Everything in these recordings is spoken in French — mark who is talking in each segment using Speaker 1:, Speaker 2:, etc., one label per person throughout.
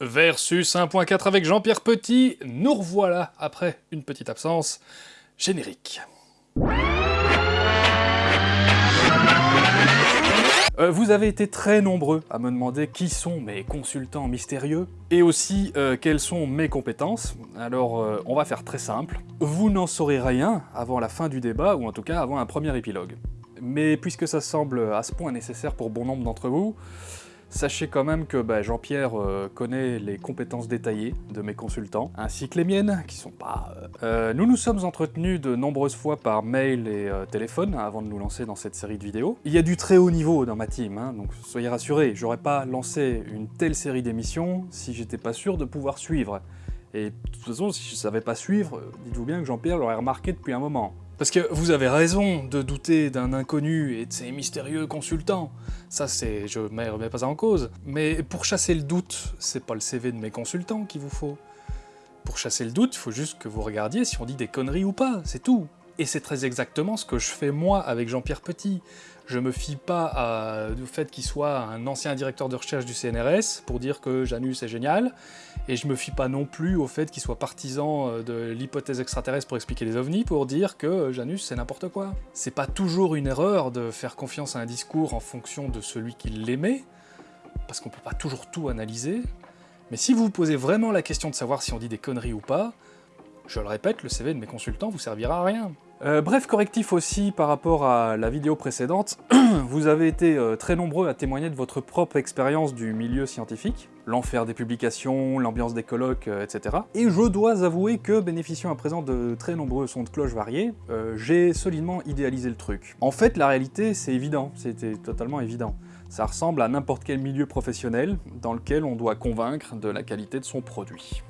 Speaker 1: Versus 1.4 avec Jean-Pierre Petit, nous revoilà après une petite absence. Générique. Euh, vous avez été très nombreux à me demander qui sont mes consultants mystérieux, et aussi euh, quelles sont mes compétences. Alors euh, on va faire très simple. Vous n'en saurez rien avant la fin du débat, ou en tout cas avant un premier épilogue. Mais puisque ça semble à ce point nécessaire pour bon nombre d'entre vous, Sachez quand même que bah, Jean-Pierre euh, connaît les compétences détaillées de mes consultants, ainsi que les miennes, qui sont pas... Euh, euh, nous nous sommes entretenus de nombreuses fois par mail et téléphone avant de nous lancer dans cette série de vidéos. Il y a du très haut niveau dans ma team, hein, donc soyez rassurés, j'aurais pas lancé une telle série d'émissions si j'étais pas sûr de pouvoir suivre. Et de toute façon, si je savais pas suivre, dites-vous bien que Jean-Pierre l'aurait remarqué depuis un moment. Parce que vous avez raison de douter d'un inconnu et de ses mystérieux consultants. Ça, c'est... je ne remets pas en cause. Mais pour chasser le doute, c'est pas le CV de mes consultants qu'il vous faut. Pour chasser le doute, il faut juste que vous regardiez si on dit des conneries ou pas, c'est tout. Et c'est très exactement ce que je fais moi avec Jean-Pierre Petit. Je me fie pas au fait qu'il soit un ancien directeur de recherche du CNRS pour dire que Janus est génial, et je me fie pas non plus au fait qu'il soit partisan euh, de l'hypothèse extraterrestre pour expliquer les ovnis pour dire que Janus c'est n'importe quoi. C'est pas toujours une erreur de faire confiance à un discours en fonction de celui qui l'émet, parce qu'on peut pas toujours tout analyser, mais si vous vous posez vraiment la question de savoir si on dit des conneries ou pas, je le répète, le CV de mes consultants vous servira à rien. Euh, bref correctif aussi par rapport à la vidéo précédente, vous avez été euh, très nombreux à témoigner de votre propre expérience du milieu scientifique, l'enfer des publications, l'ambiance des colloques, euh, etc. Et je dois avouer que, bénéficiant à présent de très nombreux sons de cloche variés, j'ai solidement idéalisé le truc. En fait, la réalité, c'est évident, c'était totalement évident. Ça ressemble à n'importe quel milieu professionnel dans lequel on doit convaincre de la qualité de son produit.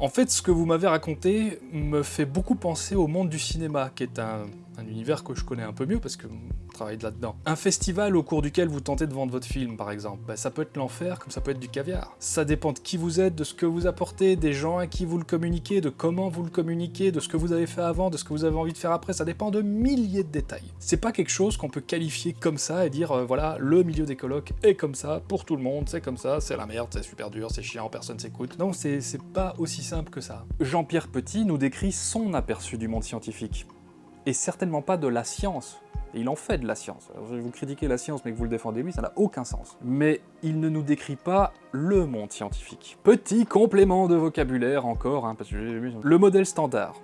Speaker 1: En fait, ce que vous m'avez raconté me fait beaucoup penser au monde du cinéma, qui est un, univers que je connais un peu mieux parce que je travaille là-dedans. Un festival au cours duquel vous tentez de vendre votre film, par exemple, ben, ça peut être l'enfer comme ça peut être du caviar. Ça dépend de qui vous êtes, de ce que vous apportez, des gens à qui vous le communiquez, de comment vous le communiquez, de ce que vous avez fait avant, de ce que vous avez envie de faire après, ça dépend de milliers de détails. C'est pas quelque chose qu'on peut qualifier comme ça et dire, euh, voilà, le milieu des colloques est comme ça, pour tout le monde, c'est comme ça, c'est la merde, c'est super dur, c'est chiant, personne s'écoute. Non, c'est pas aussi simple que ça. Jean-Pierre Petit nous décrit son aperçu du monde scientifique et certainement pas de la science. Et il en fait de la science. Vous critiquez la science mais que vous le défendez lui, ça n'a aucun sens. Mais il ne nous décrit pas le monde scientifique. Petit complément de vocabulaire encore, hein, parce que le modèle standard,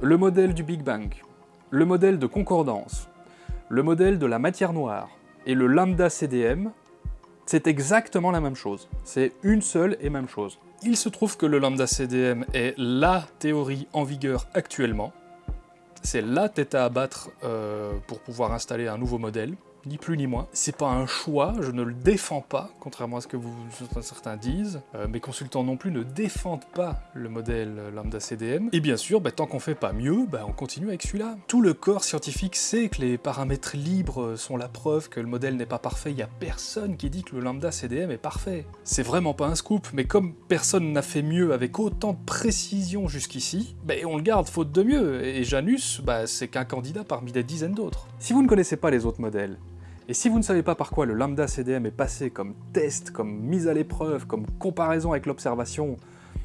Speaker 1: le modèle du Big Bang, le modèle de concordance, le modèle de la matière noire et le lambda CDM, c'est exactement la même chose. C'est une seule et même chose. Il se trouve que le lambda CDM est LA théorie en vigueur actuellement, c'est la tête à abattre euh, pour pouvoir installer un nouveau modèle, ni plus ni moins. C'est pas un choix, je ne le défends pas, contrairement à ce que vous, certains disent. Euh, mes consultants non plus ne défendent pas le modèle lambda CDM. Et bien sûr, bah, tant qu'on fait pas mieux, bah, on continue avec celui-là. Tout le corps scientifique sait que les paramètres libres sont la preuve que le modèle n'est pas parfait. Il y a personne qui dit que le lambda CDM est parfait. C'est vraiment pas un scoop, mais comme personne n'a fait mieux avec autant de précision jusqu'ici, bah, on le garde faute de mieux. Et Janus, c'est qu'un candidat parmi des dizaines d'autres. Si vous ne connaissez pas les autres modèles, et si vous ne savez pas par quoi le lambda CDM est passé comme test, comme mise à l'épreuve, comme comparaison avec l'observation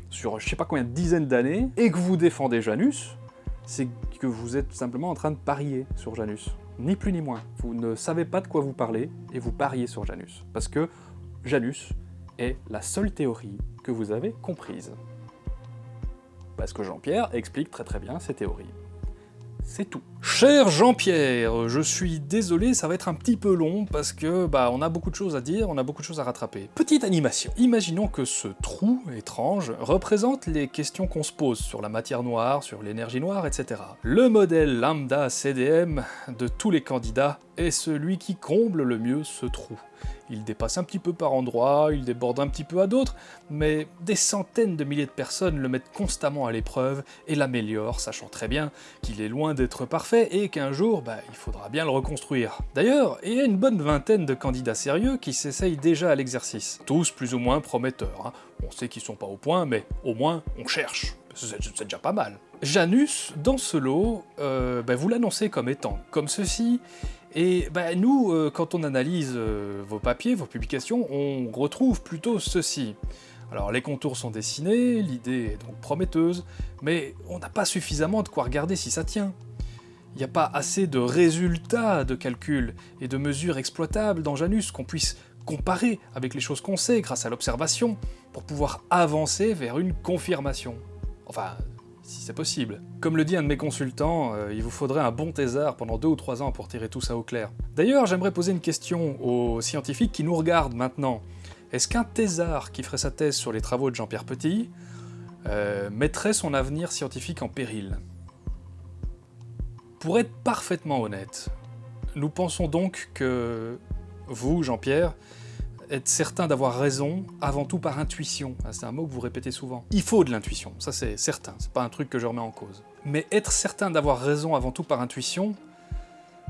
Speaker 1: sur je sais pas combien de dizaines d'années, et que vous défendez Janus, c'est que vous êtes simplement en train de parier sur Janus. Ni plus ni moins. Vous ne savez pas de quoi vous parlez, et vous pariez sur Janus. Parce que Janus est la seule théorie que vous avez comprise. Parce que Jean-Pierre explique très très bien ses théories c'est tout. Cher Jean-Pierre, je suis désolé, ça va être un petit peu long parce que bah on a beaucoup de choses à dire, on a beaucoup de choses à rattraper. Petite animation. Imaginons que ce trou étrange représente les questions qu'on se pose sur la matière noire, sur l'énergie noire, etc. Le modèle lambda CDM de tous les candidats est celui qui comble le mieux ce trou. Il dépasse un petit peu par endroits, il déborde un petit peu à d'autres, mais des centaines de milliers de personnes le mettent constamment à l'épreuve et l'améliorent, sachant très bien qu'il est loin d'être parfait et qu'un jour, bah, il faudra bien le reconstruire. D'ailleurs, il y a une bonne vingtaine de candidats sérieux qui s'essayent déjà à l'exercice, tous plus ou moins prometteurs. Hein. On sait qu'ils sont pas au point, mais au moins on cherche. C'est déjà pas mal. Janus, dans ce lot, euh, bah, vous l'annoncez comme étant comme ceci, et bah, nous, euh, quand on analyse euh, vos papiers, vos publications, on retrouve plutôt ceci. Alors les contours sont dessinés, l'idée est donc prometteuse, mais on n'a pas suffisamment de quoi regarder si ça tient. Il n'y a pas assez de résultats de calcul et de mesures exploitables dans Janus qu'on puisse comparer avec les choses qu'on sait grâce à l'observation pour pouvoir avancer vers une confirmation. Enfin, si c'est possible. Comme le dit un de mes consultants, euh, il vous faudrait un bon thésard pendant deux ou trois ans pour tirer tout ça au clair. D'ailleurs, j'aimerais poser une question aux scientifiques qui nous regardent maintenant. Est-ce qu'un thésard qui ferait sa thèse sur les travaux de Jean-Pierre Petit euh, mettrait son avenir scientifique en péril? Pour être parfaitement honnête, nous pensons donc que vous, Jean-Pierre, être certain d'avoir raison avant tout par intuition. Ah, c'est un mot que vous répétez souvent. Il faut de l'intuition, ça c'est certain, c'est pas un truc que je remets en cause. Mais être certain d'avoir raison avant tout par intuition,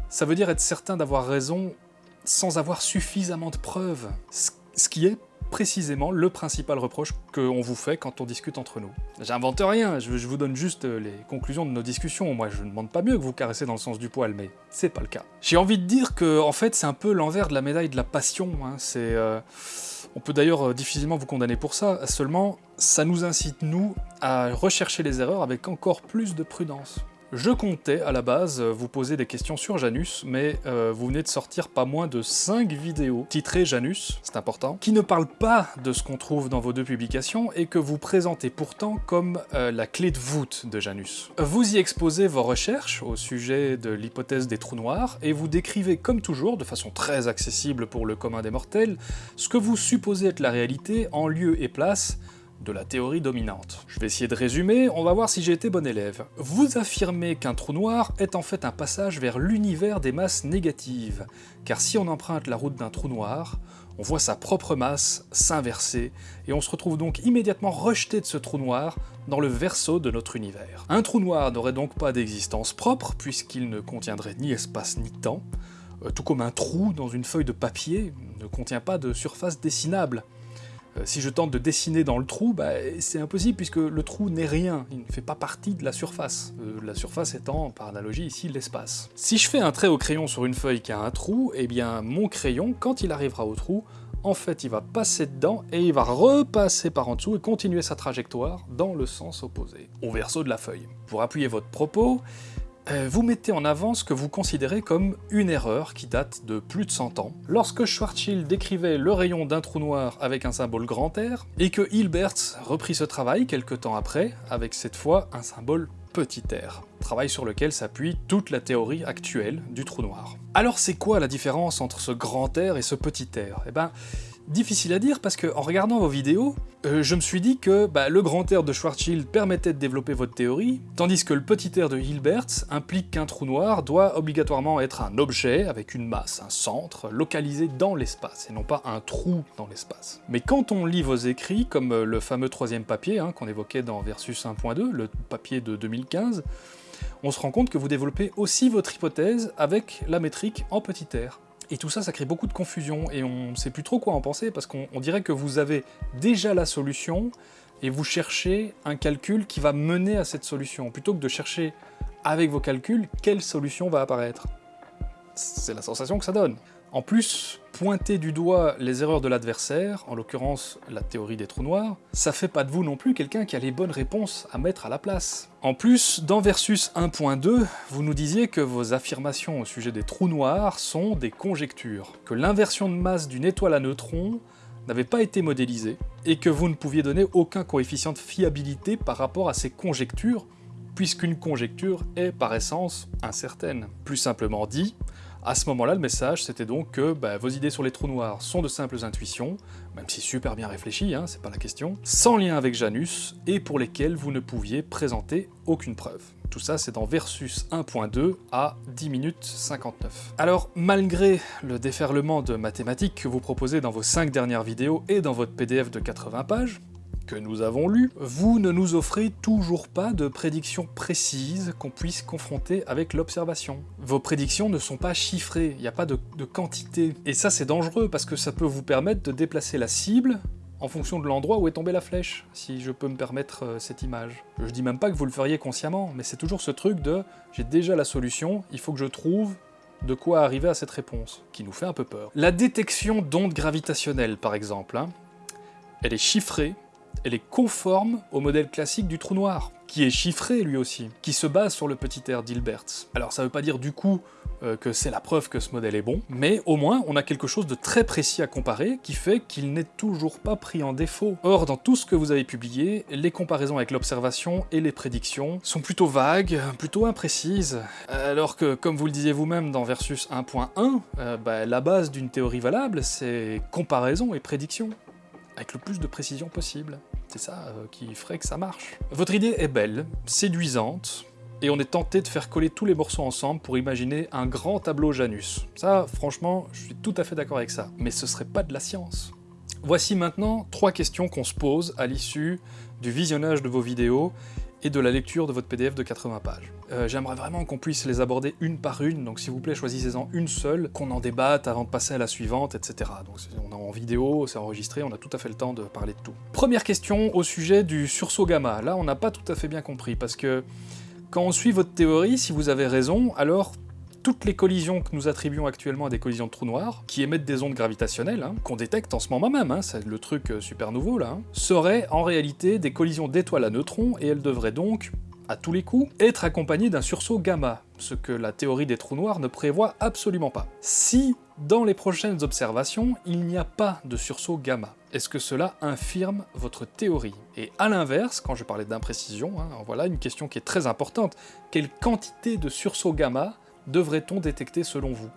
Speaker 1: ça veut dire être certain d'avoir raison sans avoir suffisamment de preuves. Ce qui est précisément le principal reproche qu'on vous fait quand on discute entre nous. J'invente rien, je, vous donne juste euh, les conclusions de nos discussions. Moi, je ne demande pas mieux que vous caressez dans le sens du poil, mais c'est pas le cas. J'ai envie de dire que, en fait, c'est un peu l'envers de la médaille de la passion. Hein. C'est... Euh, on peut d'ailleurs euh, difficilement vous condamner pour ça, seulement ça nous incite, nous, à rechercher les erreurs avec encore plus de prudence. Je comptais, à la base, vous poser des questions sur Janus, mais euh, vous venez de sortir pas moins de 5 vidéos titrées Janus, c'est important, qui ne parlent pas de ce qu'on trouve dans vos deux publications et que vous présentez pourtant comme euh, la clé de voûte de Janus. Vous y exposez vos recherches au sujet de l'hypothèse des trous noirs, et vous décrivez comme toujours, de façon très accessible pour le commun des mortels, ce que vous supposez être la réalité en lieu et place de la théorie dominante. Je vais essayer de résumer, on va voir si j'ai été bon élève. Vous affirmez qu'un trou noir est en fait un passage vers l'univers des masses négatives, car si on emprunte la route d'un trou noir, on voit sa propre masse s'inverser, et on se retrouve donc immédiatement rejeté de ce trou noir dans le verso de notre univers. Un trou noir n'aurait donc pas d'existence propre, puisqu'il ne contiendrait ni espace ni temps, euh, tout comme un trou dans une feuille de papier ne contient pas de surface dessinable. Euh, si je tente de dessiner dans le trou, bah, c'est impossible puisque le trou n'est rien, il ne fait pas partie de la surface, euh, la surface étant, par analogie ici, l'espace. Si je fais un trait au crayon sur une feuille qui a un trou, eh bien mon crayon, quand il arrivera au trou, en fait il va passer dedans et il va repasser par en dessous et continuer sa trajectoire dans le sens opposé, au verso de la feuille. Pour appuyer votre propos, vous mettez en avant ce que vous considérez comme une erreur qui date de plus de 100 ans. Lorsque Schwarzschild décrivait le rayon d'un trou noir avec un symbole grand R, et que Hilbert reprit ce travail quelques temps après, avec cette fois un symbole petit r, travail sur lequel s'appuie toute la théorie actuelle du trou noir. Alors c'est quoi la différence entre ce grand R et ce petit r? Eh ben, Difficile à dire parce que en regardant vos vidéos, euh, je me suis dit que bah, le grand air de Schwarzschild permettait de développer votre théorie, tandis que le petit air de Hilbert implique qu'un trou noir doit obligatoirement être un objet avec une masse, un centre, localisé dans l'espace, et non pas un trou dans l'espace. Mais quand on lit vos écrits, comme euh, le fameux troisième papier hein, qu'on évoquait dans Versus 1.2, le papier de 2015, on se rend compte que vous développez aussi votre hypothèse avec la métrique en petit r. Et tout ça, ça crée beaucoup de confusion, et on ne sait plus trop quoi en penser, parce qu'on dirait que vous avez déjà la solution, et vous cherchez un calcul qui va mener à cette solution, plutôt que de chercher avec vos calculs quelle solution va apparaître? C'est la sensation que ça donne. En plus, pointer du doigt les erreurs de l'adversaire, en l'occurrence la théorie des trous noirs, ça fait pas de vous non plus quelqu'un qui a les bonnes réponses à mettre à la place. En plus, dans Versus 1.2, vous nous disiez que vos affirmations au sujet des trous noirs sont des conjectures, que l'inversion de masse d'une étoile à neutrons n'avait pas été modélisée, et que vous ne pouviez donner aucun coefficient de fiabilité par rapport à ces conjectures, puisqu'une conjecture est par essence incertaine. Plus simplement dit, à ce moment-là, le message, c'était donc que bah, vos idées sur les trous noirs sont de simples intuitions, même si super bien réfléchies, hein, c'est pas la question, sans lien avec Janus, et pour lesquelles vous ne pouviez présenter aucune preuve. Tout ça, c'est dans Versus 1.2 à 10 minutes 59. Alors, malgré le déferlement de mathématiques que vous proposez dans vos 5 dernières vidéos et dans votre PDF de 80 pages, que nous avons lu, vous ne nous offrez toujours pas de prédictions précises qu'on puisse confronter avec l'observation. Vos prédictions ne sont pas chiffrées, il n'y a pas de, quantité. Et ça c'est dangereux parce que ça peut vous permettre de déplacer la cible en fonction de l'endroit où est tombée la flèche, si je peux me permettre euh, cette image. Je dis même pas que vous le feriez consciemment, mais c'est toujours ce truc de « j'ai déjà la solution, il faut que je trouve de quoi arriver à cette réponse », qui nous fait un peu peur. La détection d'ondes gravitationnelles, par exemple, hein, elle est chiffrée, elle est conforme au modèle classique du trou noir, qui est chiffré lui aussi, qui se base sur le petit R d'Hilbert. Alors ça veut pas dire du coup euh, que c'est la preuve que ce modèle est bon, mais au moins on a quelque chose de très précis à comparer qui fait qu'il n'est toujours pas pris en défaut. Or, dans tout ce que vous avez publié, les comparaisons avec l'observation et les prédictions sont plutôt vagues, plutôt imprécises, alors que, comme vous le disiez vous-même dans Versus 1.1, euh, bah, la base d'une théorie valable, c'est comparaison et prédiction, avec le plus de précision possible. C'est ça euh, qui ferait que ça marche. Votre idée est belle, séduisante, et on est tenté de faire coller tous les morceaux ensemble pour imaginer un grand tableau Janus. Ça, franchement, je suis tout à fait d'accord avec ça. Mais ce serait pas de la science. Voici maintenant trois questions qu'on se pose à l'issue du visionnage de vos vidéos et de la lecture de votre PDF de 80 pages. Euh, j'aimerais vraiment qu'on puisse les aborder une par une, donc s'il vous plaît choisissez-en une seule, qu'on en débatte avant de passer à la suivante, etc. Donc on est en vidéo, c'est enregistré, on a tout à fait le temps de parler de tout. Première question au sujet du sursaut gamma. Là on n'a pas tout à fait bien compris, parce que quand on suit votre théorie, si vous avez raison, alors toutes les collisions que nous attribuons actuellement à des collisions de trous noirs, qui émettent des ondes gravitationnelles, hein, qu'on détecte en ce moment même, hein, c'est le truc euh, super nouveau là, hein, seraient en réalité des collisions d'étoiles à neutrons, et elles devraient donc, à tous les coups, être accompagnées d'un sursaut gamma, ce que la théorie des trous noirs ne prévoit absolument pas. Si, dans les prochaines observations, il n'y a pas de sursaut gamma, est-ce que cela infirme votre théorie? Et à l'inverse, quand je parlais d'imprécision, voilà une question qui est très importante. Quelle quantité de sursaut gamma devrait-on détecter selon vous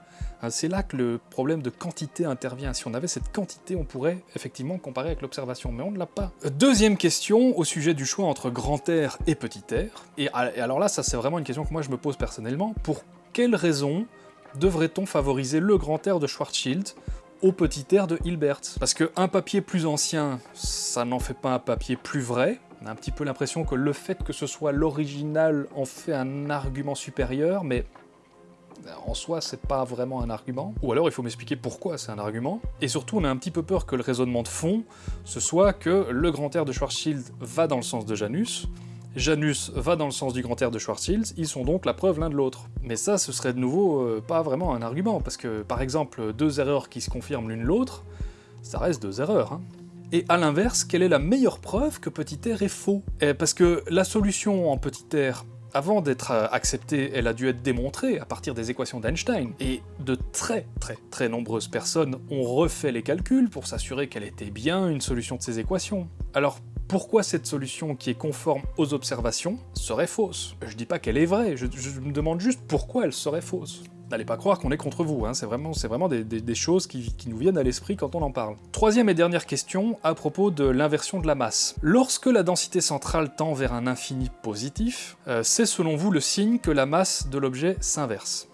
Speaker 1: hein, C'est là que le problème de quantité intervient. Si on avait cette quantité, on pourrait effectivement comparer avec l'observation, mais on ne l'a pas. Deuxième question au sujet du choix entre grand R et petit r. Et alors là, ça c'est vraiment une question que moi je me pose personnellement. Pour quelles raisons devrait-on favoriser le grand R de Schwarzschild au petit air de Hilbert? Parce qu'un papier plus ancien, ça n'en fait pas un papier plus vrai. On a un petit peu l'impression que le fait que ce soit l'original en fait un argument supérieur, mais en soi, c'est pas vraiment un argument. Ou alors il faut m'expliquer pourquoi c'est un argument. Et surtout, on a un petit peu peur que le raisonnement de fond, ce soit que le grand air de Schwarzschild va dans le sens de Janus, Janus va dans le sens du grand air de Schwarzschild, ils sont donc la preuve l'un de l'autre. Mais ça, ce serait de nouveau euh, pas vraiment un argument, parce que par exemple, deux erreurs qui se confirment l'une l'autre, ça reste deux erreurs. Hein. Et à l'inverse, quelle est la meilleure preuve que petit r est faux? Eh, Parce que la solution en petit r, avant d'être euh, acceptée, elle a dû être démontrée à partir des équations d'Einstein. Et de très très très nombreuses personnes ont refait les calculs pour s'assurer qu'elle était bien une solution de ces équations. Alors pourquoi cette solution qui est conforme aux observations serait fausse? Je dis pas qu'elle est vraie, je, me demande juste pourquoi elle serait fausse. N'allez pas croire qu'on est contre vous, hein. c'est vraiment, des, choses qui, nous viennent à l'esprit quand on en parle. Troisième et dernière question, à propos de l'inversion de la masse. Lorsque la densité centrale tend vers un infini positif, euh, c'est selon vous le signe que la masse de l'objet s'inverse.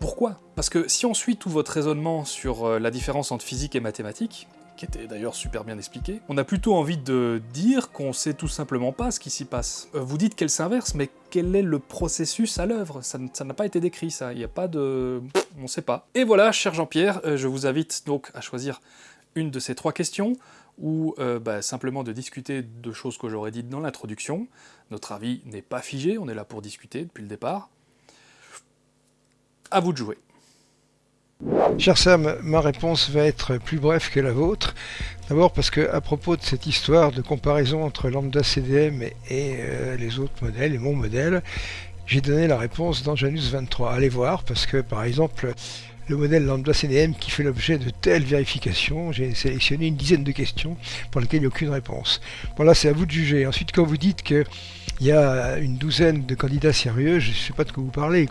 Speaker 1: Pourquoi? Parce que si on suit tout votre raisonnement sur euh, la différence entre physique et mathématiques, qui était d'ailleurs super bien expliqué, on a plutôt envie de dire qu'on sait tout simplement pas ce qui s'y passe. Euh, vous dites qu'elle s'inverse, mais quel est le processus à l'œuvre? Ça n'a pas été décrit, ça. Il n'y a pas de... on sait pas. Et voilà, cher Jean-Pierre, euh, je vous invite donc à choisir une de ces trois questions, ou euh, bah, simplement de discuter de choses que j'aurais dites dans l'introduction. Notre avis n'est pas figé, on est là pour discuter depuis le départ. À vous de jouer.
Speaker 2: Cher Sam, ma réponse va être plus brève que la vôtre. D'abord parce que à propos de cette histoire de comparaison entre lambda CDM et, euh, les autres modèles et mon modèle, j'ai donné la réponse dans Janus 23. Allez voir parce que par exemple le modèle lambda CDM qui fait l'objet de telles vérifications, j'ai sélectionné une dizaine de questions pour lesquelles il n'y a aucune réponse. Bon c'est à vous de juger. Ensuite quand vous dites que il y a une douzaine de candidats sérieux, je ne sais pas de quoi vous parlez,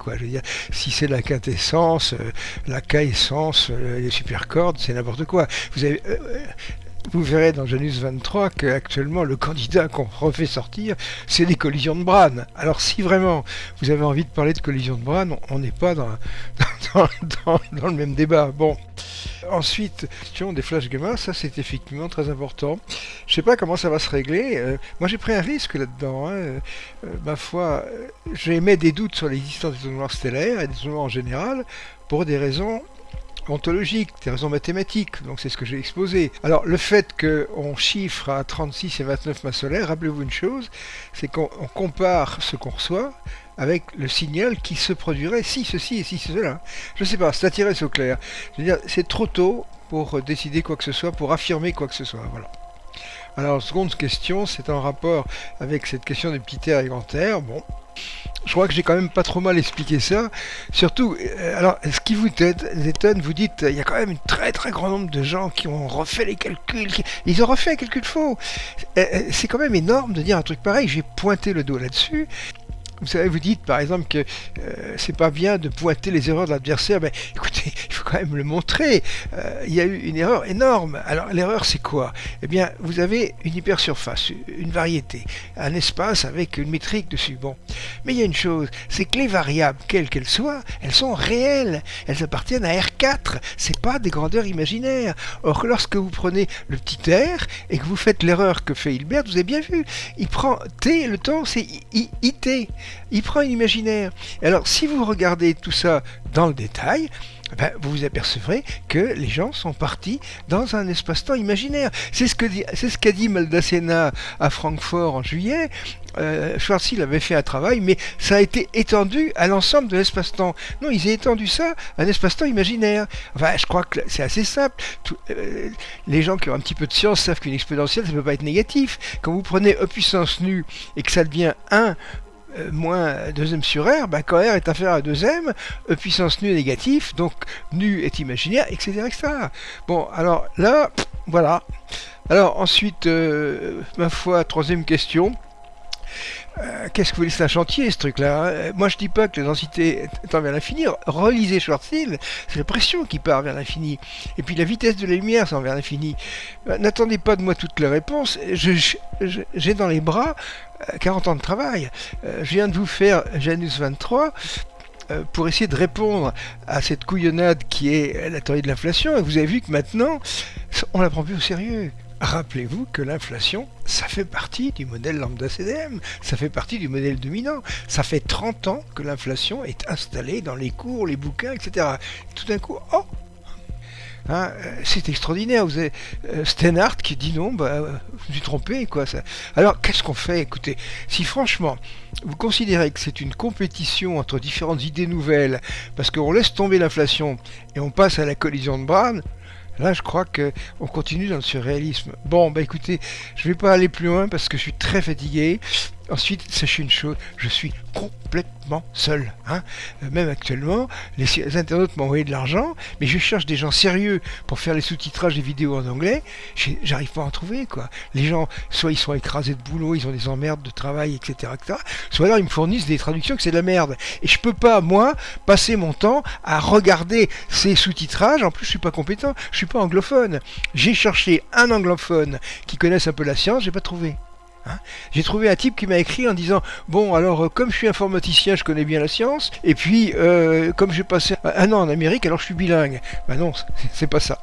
Speaker 2: si c'est la quintessence, euh, la K-essence, euh, les supercordes, c'est n'importe quoi. Vous avez, euh, vous verrez dans Janus 23 qu'actuellement le candidat qu'on refait sortir, c'est des collisions de Bran. Alors si vraiment vous avez envie de parler de collisions de Bran, on n'est pas dans, le même débat. Bon. Ensuite, question des flash gamma, ça c'est effectivement très important. Je sais pas comment ça va se régler. Euh, moi j'ai pris un risque là-dedans. Hein. Euh, ma foi, euh, j'ai mis des doutes sur l'existence des trous noirs stellaires et des trous noirs en général pour des raisons ontologiques, des raisons mathématiques, donc c'est ce que j'ai exposé. Alors le fait qu'on chiffre à 36 et 29 masses solaires, rappelez-vous une chose, c'est qu'on compare ce qu'on reçoit avec le signal qui se produirait si ceci et si cela. Je ne sais pas, c'est attiré au clair. C'est trop tôt pour décider quoi que ce soit, pour affirmer quoi que ce soit. Voilà. Alors, seconde question, c'est en rapport avec cette question des petits terres et grands terres. Bon, je crois que j'ai quand même pas trop mal expliqué ça. Surtout, euh, alors, ce qui vous étonne, vous dites, il y a quand même un très très grand nombre de gens qui ont refait les calculs. Ils ont refait un calcul faux. Euh, euh, c'est quand même énorme de dire un truc pareil. J'ai pointé le dos là-dessus. Vous savez, vous dites par exemple que euh, c'est pas bien de pointer les erreurs de l'adversaire. Ben, écoutez, il faut quand même le montrer. Euh, il y a eu une erreur énorme. Alors l'erreur, c'est quoi? Eh bien, vous avez une hypersurface, une variété, un espace avec une métrique dessus. Bon, mais il y a une chose, c'est que les variables, quelles qu'elles soient, elles sont réelles. Elles appartiennent à R4. C'est pas des grandeurs imaginaires. Or, lorsque vous prenez le petit R et que vous faites l'erreur que fait Hilbert, vous avez bien vu, il prend T, le temps, c'est IT il prend un imaginaire. Alors, si vous regardez tout ça dans le détail, ben, vous vous apercevrez que les gens sont partis dans un espace-temps imaginaire. C'est ce qu'a ce dit Maldacena à Francfort en juillet. Euh, Schwarzschild avait fait un travail, mais ça a été étendu à l'ensemble de l'espace-temps. Non, ils ont étendu ça à un espace-temps imaginaire. Enfin, je crois que c'est assez simple. Euh, les gens qui ont un petit peu de science savent qu'une exponentielle, ça ne peut pas être négatif. Quand vous prenez E puissance nu et que ça devient 1 euh, moins 2m sur r, bah, quand r est inférieur à 2m, e puissance nu est négatif, donc nu est imaginaire, etc. etc. Bon, alors là, voilà. Alors ensuite, euh, ma foi, troisième question. Euh, qu'est-ce que vous c'est un chantier ce truc-là. Hein Moi je dis pas que la densité tend vers l'infini. Relisez Schwarzschild, c'est la pression qui part vers l'infini. Et puis la vitesse de la lumière c'est vers l'infini. Euh, n'attendez pas de moi toutes les réponses. J'ai dans les bras 40 euh, ans de travail. je viens de vous faire Janus 23 pour essayer de répondre à cette couillonnade qui est la théorie de l'inflation. Et vous avez vu que maintenant, on la prend plus au sérieux. Rappelez-vous que l'inflation, ça fait partie du modèle lambda CDM, ça fait partie du modèle dominant. Ça fait 30 ans que l'inflation est installée dans les cours, les bouquins, etc. Et tout d'un coup, oh hein, euh, c'est extraordinaire. Vous avez euh, Steinhardt qui dit non, bah, je me suis trompé, quoi. Alors, qu'est-ce qu'on fait? Écoutez, si franchement, vous considérez que c'est une compétition entre différentes idées nouvelles, parce qu'on laisse tomber l'inflation et on passe à la collision de Brown, Là, je crois qu'on continue dans le surréalisme. Bon, bah écoutez, je vais pas aller plus loin parce que je suis très fatigué. Ensuite, sachez une chose, je suis complètement seul. Hein. Euh, même actuellement, les internautes m'ont envoyé de l'argent, mais je cherche des gens sérieux pour faire les sous-titrages des vidéos en anglais. J'arrive pas à en trouver, quoi. Les gens, soit ils sont écrasés de boulot, ils ont des emmerdes de travail, etc., etc. Soit alors ils me fournissent des traductions que c'est de la merde. Et je peux pas, moi, passer mon temps à regarder ces sous-titrages. En plus, je suis pas compétent, je suis pas anglophone. J'ai cherché un anglophone qui connaisse un peu la science, j'ai pas trouvé. Hein j'ai trouvé un type qui m'a écrit en disant bon alors euh, comme je suis informaticien je connais bien la science et puis euh, comme j'ai passé un an en Amérique alors je suis bilingue. Ben non c'est pas ça.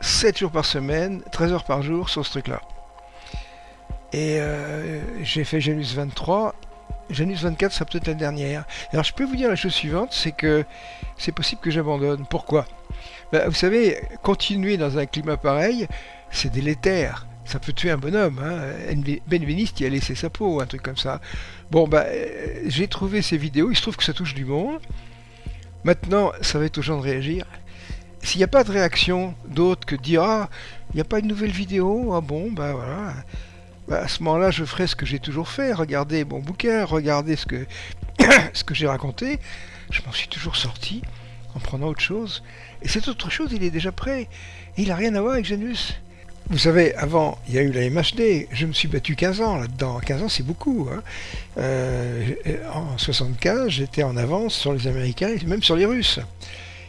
Speaker 2: 7 jours par semaine, 13 heures par jour sur ce truc là. Et euh, j'ai fait Janus 23. Janus 24 sera peut-être la dernière. Alors je peux vous dire la chose suivante, c'est que c'est possible que j'abandonne. Pourquoi? Ben, Vous savez, continuer dans un climat pareil, c'est délétère ça peut tuer un bonhomme. Hein. Ben Benveniste y a laissé sa peau, un truc comme ça. Bon, bah, euh, j'ai trouvé ces vidéos, il se trouve que ça touche du monde. Maintenant, ça va être aux gens de réagir. S'il n'y a pas de réaction d'autre que dire Ah, il n'y a pas une nouvelle vidéo, ah bon, bah voilà. Bah, à ce moment-là, je ferai ce que j'ai toujours fait, regarder mon bouquin, regarder ce que, ce que j'ai raconté. Je m'en suis toujours sorti en prenant autre chose. Et cette autre chose, il est déjà prêt. Il n'a rien à voir avec Janus. Vous savez, avant, il y a eu la MHD. Je me suis battu 15 ans là-dedans. 15 ans, c'est beaucoup. Hein. Euh, en 75, j'étais en avance sur les Américains et même sur les Russes.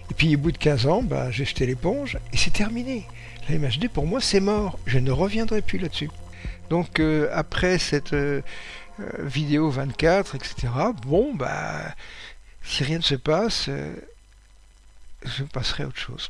Speaker 2: Et puis, au bout de 15 ans, bah, j'ai jeté l'éponge et c'est terminé. La MHD, pour moi, c'est mort. Je ne reviendrai plus là-dessus. Donc, euh, après cette euh, vidéo 24, etc., bon, bah, si rien ne se passe, je passerai à autre chose.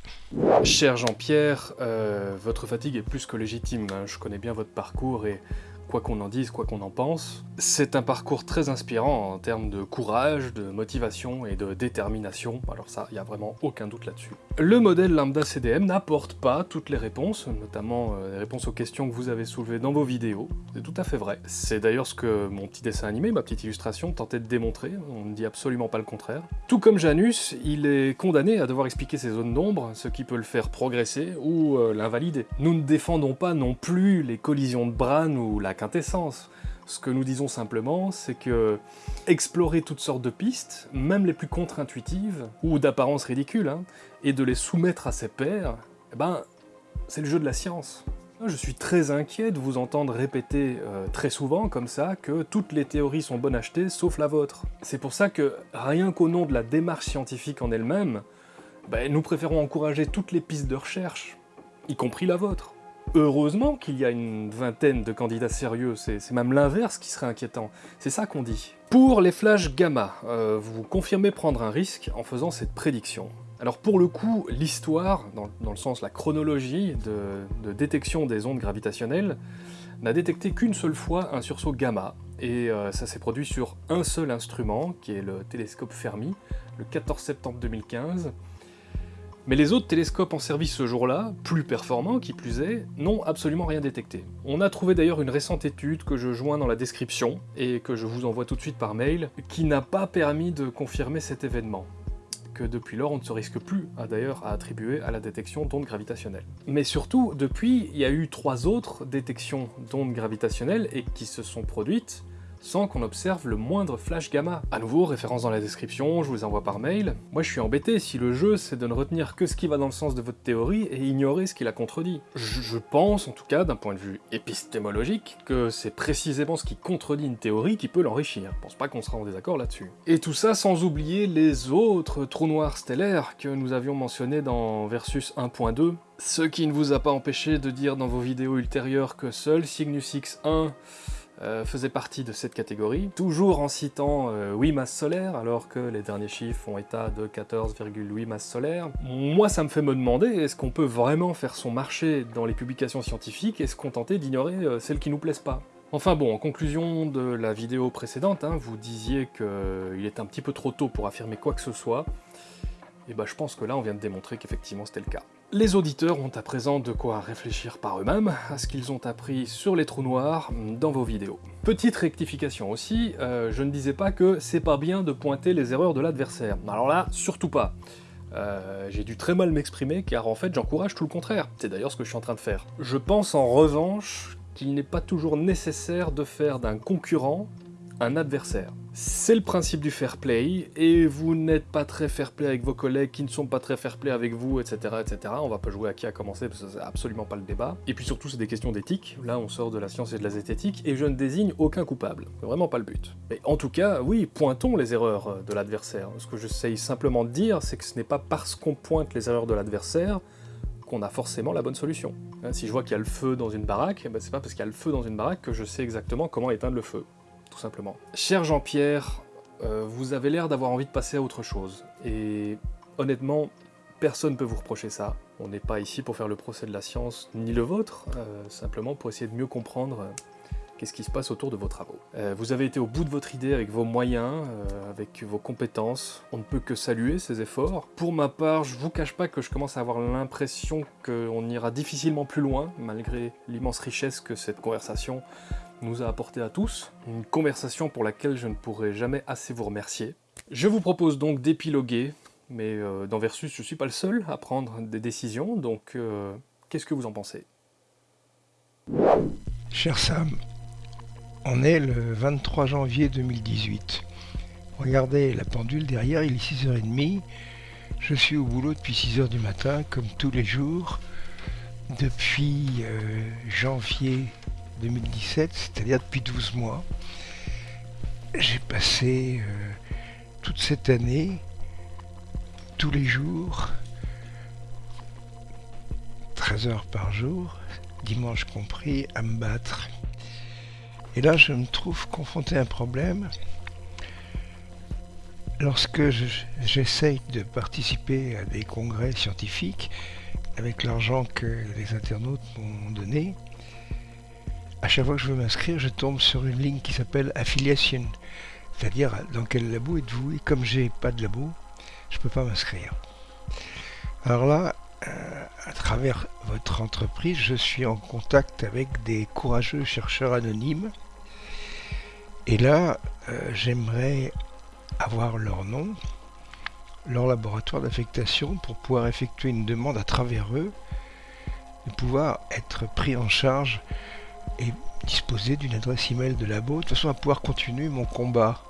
Speaker 1: Cher Jean-Pierre, euh, votre fatigue est plus que légitime. Hein. Je connais bien votre parcours et quoi qu'on en dise, quoi qu'on en pense. C'est un parcours très inspirant en termes de courage, de motivation et de détermination, alors ça, il n'y a vraiment aucun doute là-dessus. Le modèle lambda CDM n'apporte pas toutes les réponses, notamment euh, les réponses aux questions que vous avez soulevées dans vos vidéos, c'est tout à fait vrai. C'est d'ailleurs ce que mon petit dessin animé, ma petite illustration, tentait de démontrer, on ne dit absolument pas le contraire. Tout comme Janus, il est condamné à devoir expliquer ses zones d'ombre, ce qui peut le faire progresser ou euh, l'invalider. Nous ne défendons pas non plus les collisions de Bran ou la quintessence. Ce que nous disons simplement, c'est que explorer toutes sortes de pistes, même les plus contre-intuitives, ou d'apparence ridicule, hein, et de les soumettre à ses pairs, eh ben, c'est le jeu de la science. Je suis très inquiet de vous entendre répéter euh, très souvent, comme ça, que toutes les théories sont bonnes à acheter, sauf la vôtre. C'est pour ça que, rien qu'au nom de la démarche scientifique en elle-même, ben, nous préférons encourager toutes les pistes de recherche, y compris la vôtre. Heureusement qu'il y a une vingtaine de candidats sérieux, c'est même l'inverse qui serait inquiétant. C'est ça qu'on dit. Pour les flashs gamma, euh, vous confirmez prendre un risque en faisant cette prédiction. Alors pour le coup, l'histoire, dans, le sens la chronologie de, détection des ondes gravitationnelles, n'a détecté qu'une seule fois un sursaut gamma, et euh, ça s'est produit sur un seul instrument, qui est le télescope Fermi, le 14 septembre 2015, mais les autres télescopes en service ce jour-là, plus performants qui plus est, n'ont absolument rien détecté. On a trouvé d'ailleurs une récente étude que je joins dans la description, et que je vous envoie tout de suite par mail, qui n'a pas permis de confirmer cet événement que depuis lors on ne se risque plus d'ailleurs à attribuer à la détection d'ondes gravitationnelles. Mais surtout, depuis, il y a eu trois autres détections d'ondes gravitationnelles et qui se sont produites sans qu'on observe le moindre flash gamma. A nouveau, référence dans la description, je vous envoie par mail. Moi je suis embêté si le jeu c'est de ne retenir que ce qui va dans le sens de votre théorie et ignorer ce qui la contredit. Je, pense, en tout cas d'un point de vue épistémologique, que c'est précisément ce qui contredit une théorie qui peut l'enrichir. Je pense pas qu'on sera en désaccord là-dessus. Et tout ça sans oublier les autres trous noirs stellaires que nous avions mentionnés dans Versus 1.2, ce qui ne vous a pas empêché de dire dans vos vidéos ultérieures que seul Cygnus X1 euh, faisait partie de cette catégorie, toujours en citant 8 euh, masses solaires, alors que les derniers chiffres font état de 14,8 masses solaires. Moi, ça me fait me demander, est-ce qu'on peut vraiment faire son marché dans les publications scientifiques et se contenter d'ignorer euh, celles qui nous plaisent pas? Enfin bon, en conclusion de la vidéo précédente, hein, vous disiez qu'il est un petit peu trop tôt pour affirmer quoi que ce soit, et bah je pense que là on vient de démontrer qu'effectivement c'était le cas. Les auditeurs ont à présent de quoi réfléchir par eux-mêmes à ce qu'ils ont appris sur les trous noirs dans vos vidéos. Petite rectification aussi, euh, je ne disais pas que c'est pas bien de pointer les erreurs de l'adversaire. Alors là, surtout pas. Euh, j'ai dû très mal m'exprimer car en fait j'encourage tout le contraire. C'est d'ailleurs ce que je suis en train de faire. Je pense en revanche qu'il n'est pas toujours nécessaire de faire d'un concurrent un adversaire. C'est le principe du fair play, et vous n'êtes pas très fair play avec vos collègues qui ne sont pas très fair play avec vous, etc. etc. On va pas jouer à qui a commencé, parce que c'est absolument pas le débat. Et puis surtout, c'est des questions d'éthique. Là, on sort de la science et de la zététique, et je ne désigne aucun coupable. Vraiment pas le but. Mais en tout cas, oui, pointons les erreurs de l'adversaire. Ce que j'essaye simplement de dire, c'est que ce n'est pas parce qu'on pointe les erreurs de l'adversaire qu'on a forcément la bonne solution. Hein, si je vois qu'il y a le feu dans une baraque, eh ben c'est pas parce qu'il y a le feu dans une baraque que je sais exactement comment éteindre le feu tout. Cher Jean-Pierre, euh, vous avez l'air d'avoir envie de passer à autre chose, et honnêtement, personne ne peut vous reprocher ça. On n'est pas ici pour faire le procès de la science, ni le vôtre, euh, simplement pour essayer de mieux comprendre euh, qu'est-ce qui se passe autour de vos travaux. vous avez été au bout de votre idée avec vos moyens, avec vos compétences, on ne peut que saluer ces efforts. Pour ma part, je vous cache pas que je commence à avoir l'impression qu'on ira difficilement plus loin, malgré l'immense richesse que cette conversation nous a apporté à tous, une conversation pour laquelle je ne pourrai jamais assez vous remercier. Je vous propose donc d'épiloguer, mais euh, dans Versus, je ne suis pas le seul à prendre des décisions, donc euh, qu'est-ce que vous en pensez?
Speaker 2: Cher Sam, on est le 23 janvier 2018. Regardez la pendule derrière, il est 6h30. Je suis au boulot depuis 6h du matin, comme tous les jours, depuis euh, janvier 2017, c'est-à-dire depuis 12 mois. J'ai passé euh, toute cette année, tous les jours, 13 heures par jour, dimanche compris, à me battre. Et là, je me trouve confronté à un problème. Lorsque j'essaye de participer à des congrès scientifiques avec l'argent que les internautes m'ont donné, à chaque fois que je veux m'inscrire, je tombe sur une ligne qui s'appelle Affiliation, c'est-à-dire dans quel labo êtes-vous Et comme j'ai pas de labo, je peux pas m'inscrire. Alors là, euh, à travers votre entreprise, je suis en contact avec des courageux chercheurs anonymes. Et là, euh, j'aimerais avoir leur nom, leur laboratoire d'affectation pour pouvoir effectuer une demande à travers eux et pouvoir être pris en charge et disposer d'une adresse email de labo de façon à pouvoir continuer mon combat.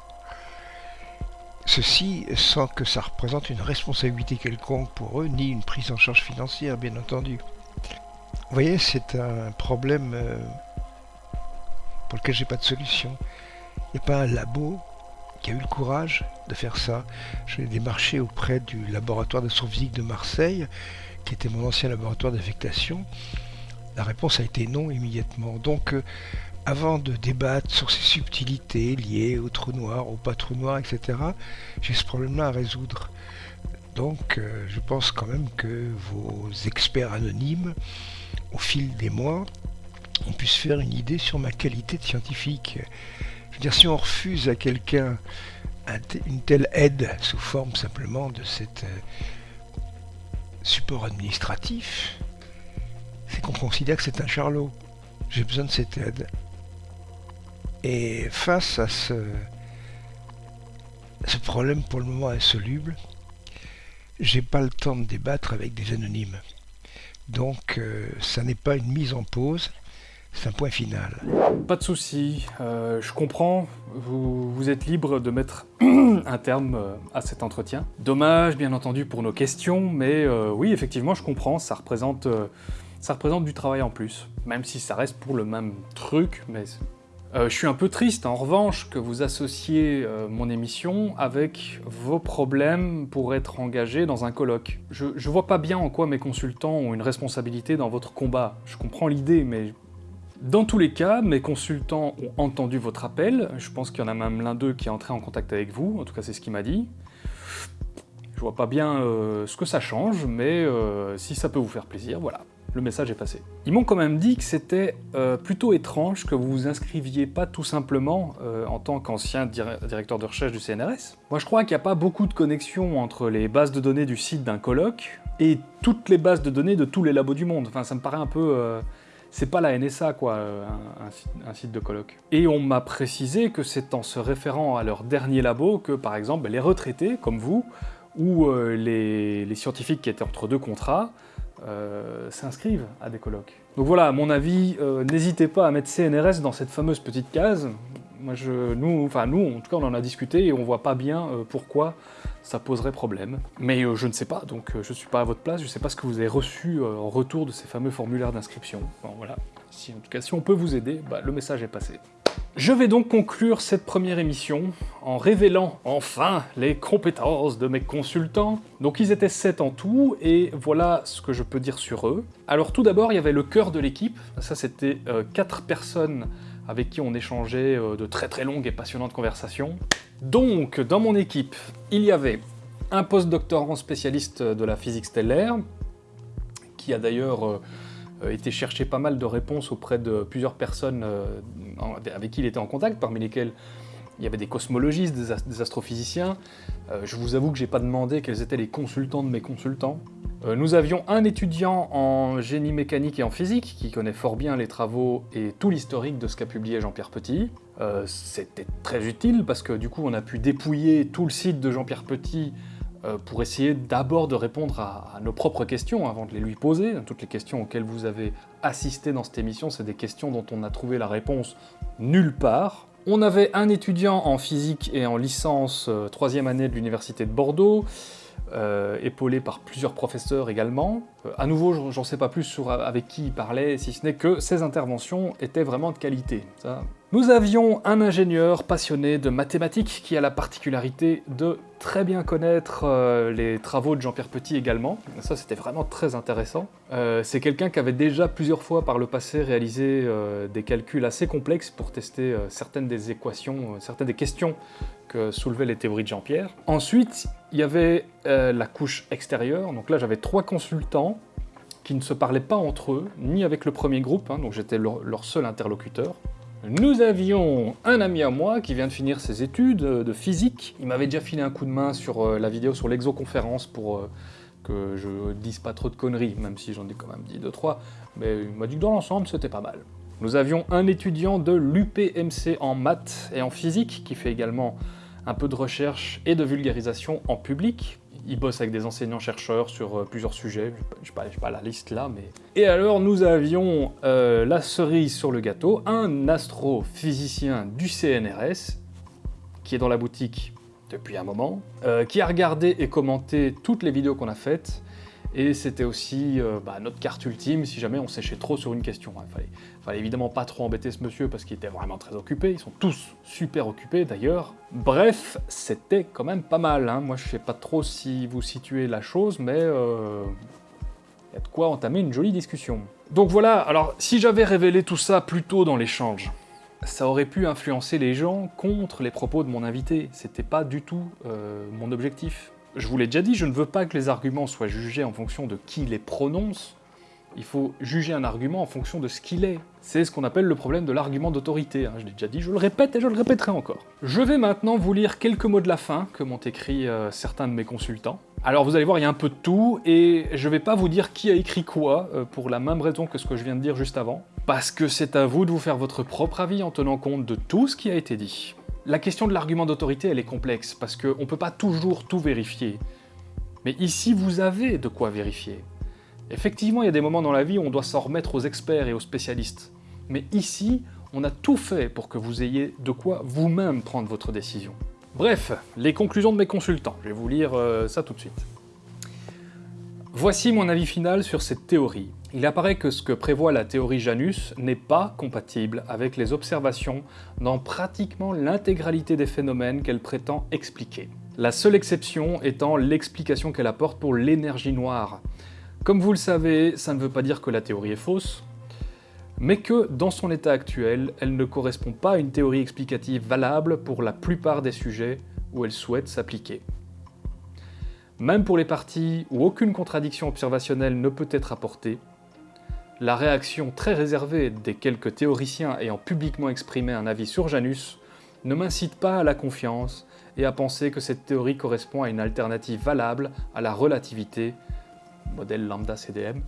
Speaker 2: Ceci sans que ça représente une responsabilité quelconque pour eux, ni une prise en charge financière, bien entendu. Vous voyez, c'est un problème euh, pour lequel j'ai pas de solution. Il n'y a pas un labo qui a eu le courage de faire ça. Je l'ai démarché auprès du laboratoire d'astrophysique de Marseille, qui était mon ancien laboratoire d'affectation. La réponse a été non immédiatement. Donc, euh, avant de débattre sur ces subtilités liées au trou noir, au pas trou noir, etc., j'ai ce problème-là à résoudre. Donc, euh, je pense quand même que vos experts anonymes, au fil des mois, on puisse faire une idée sur ma qualité de scientifique. Je veux dire, si on refuse à quelqu'un une telle aide sous forme simplement de cet euh, support administratif, c'est qu'on considère que c'est un charlot. J'ai besoin de cette aide. Et face à ce, problème pour le moment insoluble, j'ai pas le temps de débattre avec des anonymes. Donc euh, ça n'est pas une mise en pause, c'est un point final.
Speaker 1: Pas de souci, euh, je comprends, vous, vous, êtes libre de mettre un terme euh, à cet entretien. Dommage bien entendu pour nos questions, mais oui effectivement je comprends, ça représente ça représente du travail en plus, même si ça reste pour le même truc, mais... Euh, je suis un peu triste, en revanche, que vous associez euh, mon émission avec vos problèmes pour être engagé dans un colloque. Je, je vois pas bien en quoi mes consultants ont une responsabilité dans votre combat. Je comprends l'idée, mais... Dans tous les cas, mes consultants ont entendu votre appel, je pense qu'il y en a même l'un d'eux qui est entré en contact avec vous, en tout cas c'est ce qu'il m'a dit. Je vois pas bien euh, ce que ça change, mais si ça peut vous faire plaisir, voilà le message est passé. Ils m'ont quand même dit que c'était euh, plutôt étrange que vous vous inscriviez pas tout simplement euh, en tant qu'ancien directeur de recherche du CNRS. Moi je crois qu'il n'y a pas beaucoup de connexions entre les bases de données du site d'un colloque et toutes les bases de données de tous les labos du monde. Enfin ça me paraît un peu... Euh, c'est pas la NSA quoi, un, site de colloque. Et on m'a précisé que c'est en se référant à leur dernier labo que par exemple les retraités, comme vous, ou les scientifiques qui étaient entre deux contrats, euh, s'inscrivent à des colloques. Donc voilà, à mon avis, euh, n'hésitez pas à mettre CNRS dans cette fameuse petite case. Moi, je, nous, enfin nous, en tout cas, on en a discuté et on voit pas bien euh, pourquoi ça poserait problème. Mais je ne sais pas, donc je suis pas à votre place, je sais pas ce que vous avez reçu en retour de ces fameux formulaires d'inscription. Bon, voilà. Si, en tout cas, si on peut vous aider, bah, le message est passé. Je vais donc conclure cette première émission en révélant enfin les compétences de mes consultants. Donc ils étaient 7 en tout, et voilà ce que je peux dire sur eux. Alors tout d'abord, il y avait le cœur de l'équipe, ça c'était 4 euh, personnes avec qui on échangeait euh, de très très longues et passionnantes conversations. Donc, dans mon équipe, il y avait un post-doctorant spécialiste de la physique stellaire, qui a d'ailleurs euh, été chercher pas mal de réponses auprès de plusieurs personnes euh, avec qui il était en contact, parmi lesquelles il y avait des cosmologistes, des, astrophysiciens. Euh, je vous avoue que j'ai pas demandé quels étaient les consultants de mes consultants. nous avions un étudiant en génie mécanique et en physique qui connaît fort bien les travaux et tout l'historique de ce qu'a publié Jean-Pierre Petit. C'était très utile parce que du coup on a pu dépouiller tout le site de Jean-Pierre Petit euh, pour essayer d'abord de répondre à, nos propres questions avant de les lui poser. Toutes les questions auxquelles vous avez assisté dans cette émission, c'est des questions dont on a trouvé la réponse nulle part. On avait un étudiant en physique et en licence euh, troisième année de l'université de Bordeaux, euh, épaulé par plusieurs professeurs également. Euh, à nouveau, j'en sais pas plus avec qui il parlait, si ce n'est que ses interventions étaient vraiment de qualité. Nous avions un ingénieur passionné de mathématiques qui a la particularité de très bien connaître euh, les travaux de Jean-Pierre Petit également. Ça, c'était vraiment très intéressant. C'est quelqu'un qui avait déjà plusieurs fois par le passé réalisé des calculs assez complexes pour tester certaines des équations, certaines des questions que soulevaient les théories de Jean-Pierre. Ensuite, il y avait la couche extérieure. Donc là, j'avais trois consultants qui ne se parlaient pas entre eux, ni avec le premier groupe, hein, donc j'étais leur seul interlocuteur. Nous avions un ami à moi qui vient de finir ses études euh, de physique. Il m'avait déjà filé un coup de main sur euh, la vidéo sur l'exoconférence pour euh, que je dise pas trop de conneries, même si j'en ai quand même dit deux trois. Mais il m'a dit que dans l'ensemble, c'était pas mal. Nous avions un étudiant de l'UPMC en maths et en physique qui fait également un peu de recherche et de vulgarisation en public. Il bosse avec des enseignants-chercheurs sur euh, plusieurs sujets, je n'ai pas, pas, la liste là, mais... Et alors nous avions euh, la cerise sur le gâteau, un astrophysicien du CNRS, qui est dans la boutique depuis un moment, euh, qui a regardé et commenté toutes les vidéos qu'on a faites, et c'était aussi bah, notre carte ultime si jamais on séchait trop sur une question. Il fallait, fallait évidemment pas trop embêter ce monsieur parce qu'il était vraiment très occupé, ils sont tous super occupés d'ailleurs. Bref, c'était quand même pas mal, hein. moi je sais pas trop si vous situez la chose, mais euh, y a de quoi entamer une jolie discussion. Donc voilà, alors si j'avais révélé tout ça plus tôt dans l'échange, ça aurait pu influencer les gens contre les propos de mon invité, c'était pas du tout euh, mon objectif. Je vous l'ai déjà dit, je ne veux pas que les arguments soient jugés en fonction de qui les prononce, il faut juger un argument en fonction de ce qu'il est. C'est ce qu'on appelle le problème de l'argument d'autorité, hein. je l'ai déjà dit, je le répète et je le répéterai encore. Je vais maintenant vous lire quelques mots de la fin que m'ont écrit euh, certains de mes consultants. Alors vous allez voir, il y a un peu de tout, et je vais pas vous dire qui a écrit quoi, euh, pour la même raison que ce que je viens de dire juste avant, parce que c'est à vous de vous faire votre propre avis en tenant compte de tout ce qui a été dit. La question de l'argument d'autorité, elle est complexe, parce qu'on ne peut pas toujours tout vérifier. Mais ici, vous avez de quoi vérifier. Effectivement, il y a des moments dans la vie où on doit s'en remettre aux experts et aux spécialistes. Mais ici, on a tout fait pour que vous ayez de quoi vous-même prendre votre décision. Bref, les conclusions de mes consultants. Je vais vous lire euh, ça tout de suite. Voici mon avis final sur cette théorie. Il apparaît que ce que prévoit la théorie Janus n'est pas compatible avec les observations dans pratiquement l'intégralité des phénomènes qu'elle prétend expliquer. La seule exception étant l'explication qu'elle apporte pour l'énergie noire. Comme vous le savez, ça ne veut pas dire que la théorie est fausse, mais que, dans son état actuel, elle ne correspond pas à une théorie explicative valable pour la plupart des sujets où elle souhaite s'appliquer. Même pour les parties où aucune contradiction observationnelle ne peut être apportée, la réaction très réservée des quelques théoriciens ayant publiquement exprimé un avis sur Janus ne m'incite pas à la confiance et à penser que cette théorie correspond à une alternative valable à la relativité, modèle lambda CDM,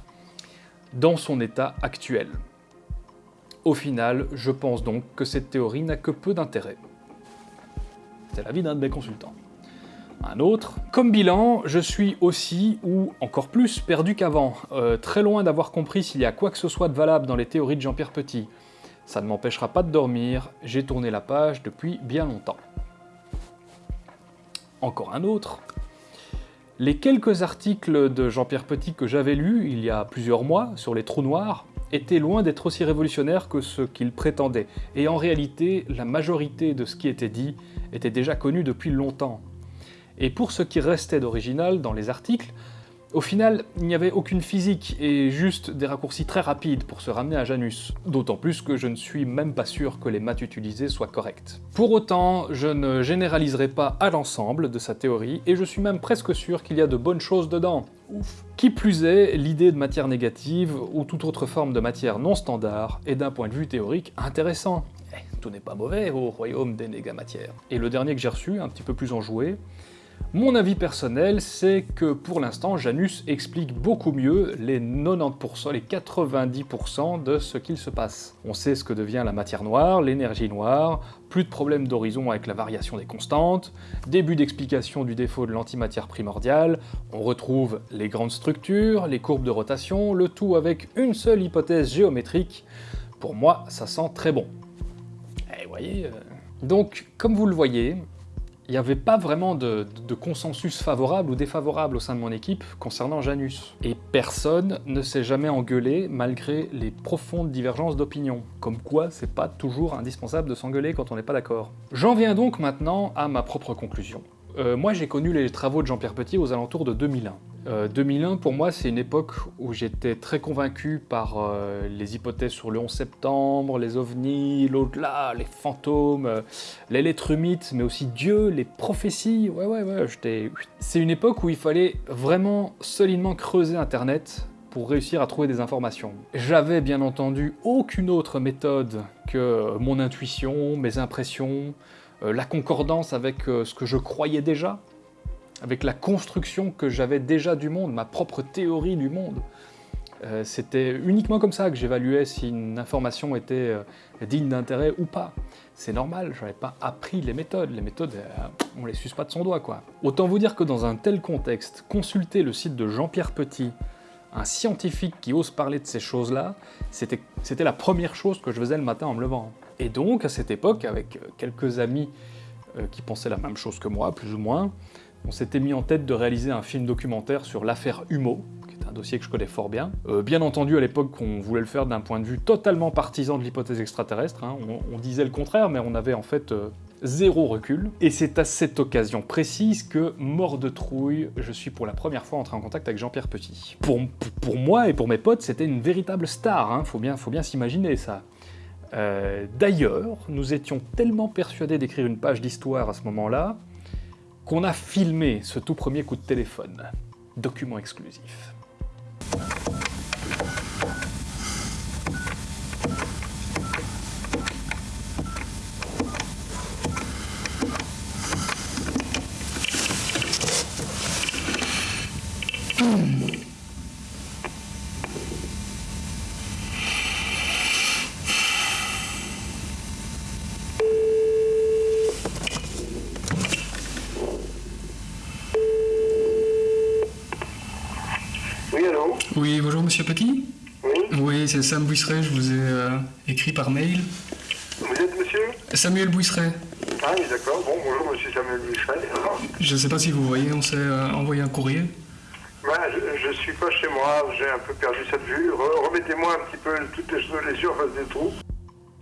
Speaker 1: dans son état actuel. Au final, je pense donc que cette théorie n'a que peu d'intérêt. C'est l'avis d'un de mes consultants. Un autre. Comme bilan, je suis aussi, ou encore plus, perdu qu'avant, euh, très loin d'avoir compris s'il y a quoi que ce soit de valable dans les théories de Jean-Pierre Petit. Ça ne m'empêchera pas de dormir, j'ai tourné la page depuis bien longtemps. Encore un autre. Les quelques articles de Jean-Pierre Petit que j'avais lus il y a plusieurs mois sur les trous noirs étaient loin d'être aussi révolutionnaires que ce qu'il prétendait, et en réalité, la majorité de ce qui était dit était déjà connu depuis longtemps. Et pour ce qui restait d'original dans les articles, au final, il n'y avait aucune physique et juste des raccourcis très rapides pour se ramener à Janus. D'autant plus que je ne suis même pas sûr que les maths utilisées soient correctes. Pour autant, je ne généraliserai pas à l'ensemble de sa théorie et je suis même presque sûr qu'il y a de bonnes choses dedans. Ouf. Qui plus est, l'idée de matière négative ou toute autre forme de matière non standard est d'un point de vue théorique intéressant. Eh, tout n'est pas mauvais au royaume des négamatières. Et le dernier que j'ai reçu, un petit peu plus enjoué, mon avis personnel, c'est que pour l'instant, Janus explique beaucoup mieux les 90%, les 90% de ce qu'il se passe. On sait ce que devient la matière noire, l'énergie noire, plus de problèmes d'horizon avec la variation des constantes, début d'explication du défaut de l'antimatière primordiale, on retrouve les grandes structures, les courbes de rotation, le tout avec une seule hypothèse géométrique. Pour moi, ça sent très bon. Et eh, voyez... Euh, donc, comme vous le voyez, il n'y avait pas vraiment de, consensus favorable ou défavorable au sein de mon équipe concernant Janus. Et personne ne s'est jamais engueulé malgré les profondes divergences d'opinion. Comme quoi, c'est pas toujours indispensable de s'engueuler quand on n'est pas d'accord. J'en viens donc maintenant à ma propre conclusion. Euh, moi j'ai connu les travaux de Jean-Pierre Petit aux alentours de 2001. 2001, euh, pour moi, c'est une époque où j'étais très convaincu par euh, les hypothèses sur le 11 septembre, les ovnis, l'au-delà, les fantômes, les lettres mythes, mais aussi Dieu, les prophéties. Ouais, ouais, ouais, j'étais... C'est une époque où il fallait vraiment solidement creuser Internet pour réussir à trouver des informations. J'avais bien entendu aucune autre méthode que mon intuition, mes impressions, la concordance avec euh, ce que je croyais déjà, avec la construction que j'avais déjà du monde, ma propre théorie du monde. Euh, c'était uniquement comme ça que j'évaluais si une information était digne d'intérêt ou pas. C'est normal, je n'avais pas appris les méthodes. Les méthodes, on les suce pas de son doigt, quoi. Autant vous dire que dans un tel contexte, consulter le site de Jean-Pierre Petit, un scientifique qui ose parler de ces choses-là, c'était la première chose que je faisais le matin en me levant. Et donc, à cette époque, avec quelques amis euh, qui pensaient la même chose que moi, plus ou moins, on s'était mis en tête de réaliser un film documentaire sur l'affaire Humo, qui est un dossier que je connais fort bien. Euh, bien entendu, à l'époque, on voulait le faire d'un point de vue totalement partisan de l'hypothèse extraterrestre. Hein. On, disait le contraire, mais on avait en fait euh, zéro recul. Et c'est à cette occasion précise que, mort de trouille, je suis pour la première fois entré en contact avec Jean-Pierre Petit. Pour, moi et pour mes potes, c'était une véritable star, hein. faut bien, faut bien s'imaginer ça. Euh, d'ailleurs, nous étions tellement persuadés d'écrire une page d'histoire à ce moment-là, qu'on a filmé ce tout premier coup de téléphone. Document exclusif.
Speaker 3: Oui, bonjour Monsieur Petit
Speaker 4: Oui
Speaker 3: Oui, c'est Sam Bouisseret, je vous ai euh, écrit par mail.
Speaker 4: Vous êtes monsieur
Speaker 3: Samuel Bouisseret.
Speaker 4: Ah oui, d'accord. Bon, bonjour monsieur Samuel Bouisseret.
Speaker 3: Je ne sais pas si vous voyez, on s'est euh, envoyé un courrier.
Speaker 4: Je, suis pas chez moi, j'ai un peu perdu cette vue. Remettez-moi un petit peu toutes les, les surfaces des trous.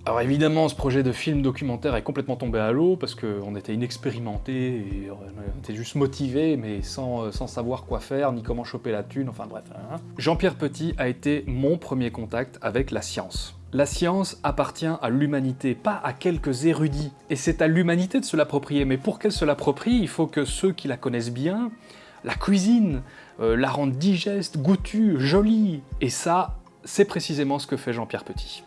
Speaker 1: Alors évidemment, ce projet de film documentaire est complètement tombé à l'eau parce qu'on était inexpérimenté et on était juste motivé, mais sans, euh, sans, savoir quoi faire, ni comment choper la thune, enfin bref. Hein. Jean-Pierre Petit a été mon premier contact avec la science. La science appartient à l'humanité, pas à quelques érudits. Et c'est à l'humanité de se l'approprier, mais pour qu'elle se l'approprie, il faut que ceux qui la connaissent bien la cuisinent, euh, la rendent digeste, goûtue, jolie. Et ça, c'est précisément ce que fait Jean-Pierre Petit.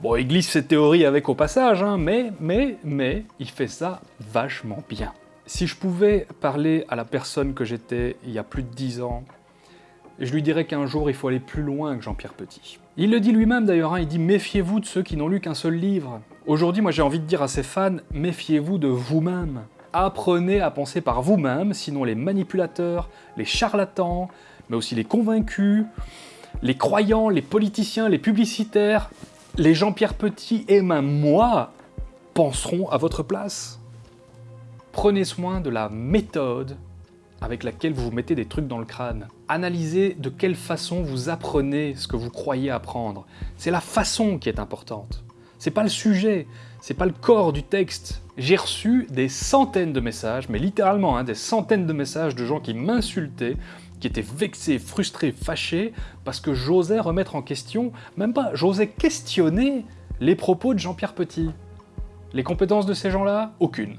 Speaker 1: Bon, il glisse ses théories avec au passage, hein, mais, mais, mais, il fait ça vachement bien. Si je pouvais parler à la personne que j'étais il y a plus de dix ans, je lui dirais qu'un jour il faut aller plus loin que Jean-Pierre Petit. Il le dit lui-même d'ailleurs, hein, il dit méfiez-vous de ceux qui n'ont lu qu'un seul livre. Aujourd'hui, moi j'ai envie de dire à ses fans, méfiez-vous de vous-même. Apprenez à penser par vous-même, sinon les manipulateurs, les charlatans, mais aussi les convaincus, les croyants, les politiciens, les publicitaires, les Jean-Pierre Petit et même moi penseront à votre place. Prenez soin de la méthode avec laquelle vous vous mettez des trucs dans le crâne. Analysez de quelle façon vous apprenez ce que vous croyez apprendre. C'est la façon qui est importante. C'est pas le sujet, c'est pas le corps du texte. J'ai reçu des centaines de messages, mais littéralement hein, des centaines de messages de gens qui m'insultaient qui était vexé, frustré, fâché, parce que j'osais remettre en question, même pas, j'osais questionner les propos de Jean-Pierre Petit. Les compétences de ces gens-là Aucune.